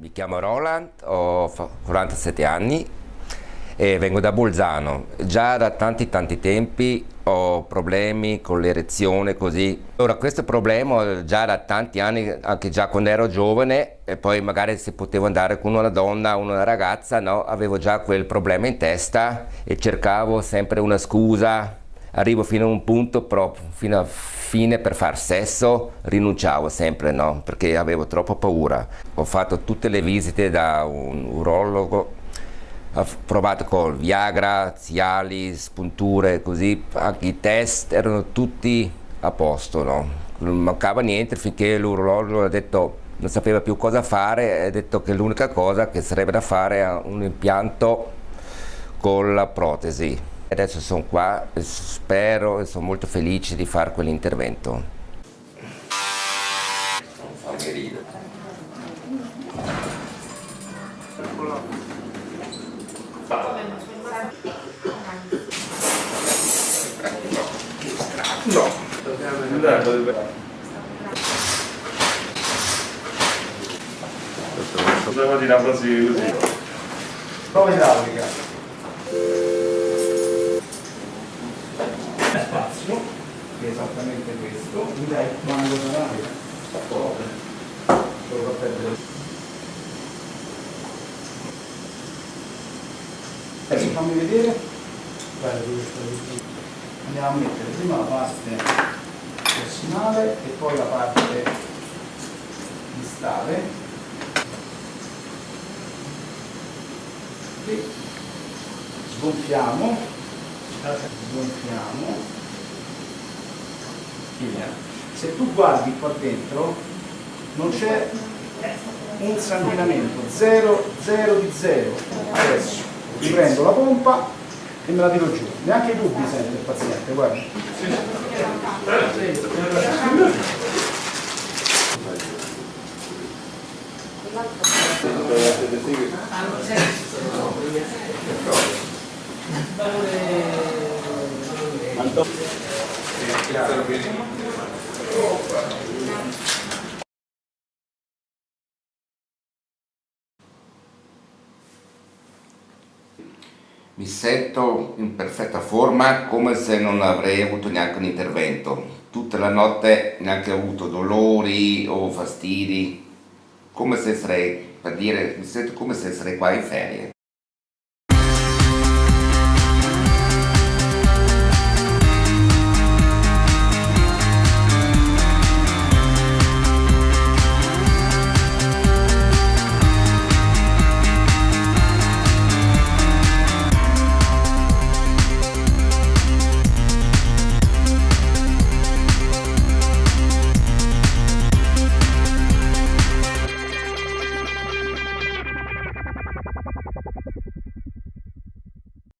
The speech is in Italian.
Mi chiamo Roland, ho 47 anni e vengo da Bolzano. Già da tanti tanti tempi ho problemi con l'erezione così. Ora questo problema già da tanti anni, anche già quando ero giovane e poi magari se potevo andare con una donna o una ragazza, no, avevo già quel problema in testa e cercavo sempre una scusa. Arrivo fino a un punto proprio, fino a fine per far sesso rinunciavo sempre, no? Perché avevo troppa paura. Ho fatto tutte le visite da un urologo, ho provato con Viagra, Cialis, punture, così, anche i test erano tutti a posto, no? Non mancava niente finché l'urologo ha detto non sapeva più cosa fare e ha detto che l'unica cosa che sarebbe da fare è un impianto con la protesi. Adesso sono qua e spero e sono molto felice di fare quell'intervento. No. Possiamo dire una frase così. Prova idraulica. spazio, che è esattamente questo, mi dai quando sarà solo per. Adesso fammi vedere. Andiamo a mettere prima la parte prossimale e poi la parte distale. E sgonfiamo, sgonfiamo se tu guardi qua dentro non c'è un sanguinamento, 0, 0 di 0. Adesso ti prendo la pompa e me la tiro giù. Neanche i dubbi sente il paziente, guarda. Mi sento in perfetta forma come se non avrei avuto neanche un intervento. Tutta la notte neanche ho avuto dolori o fastidi, come se sarei, per dire, mi sento come se sarei qua in ferie.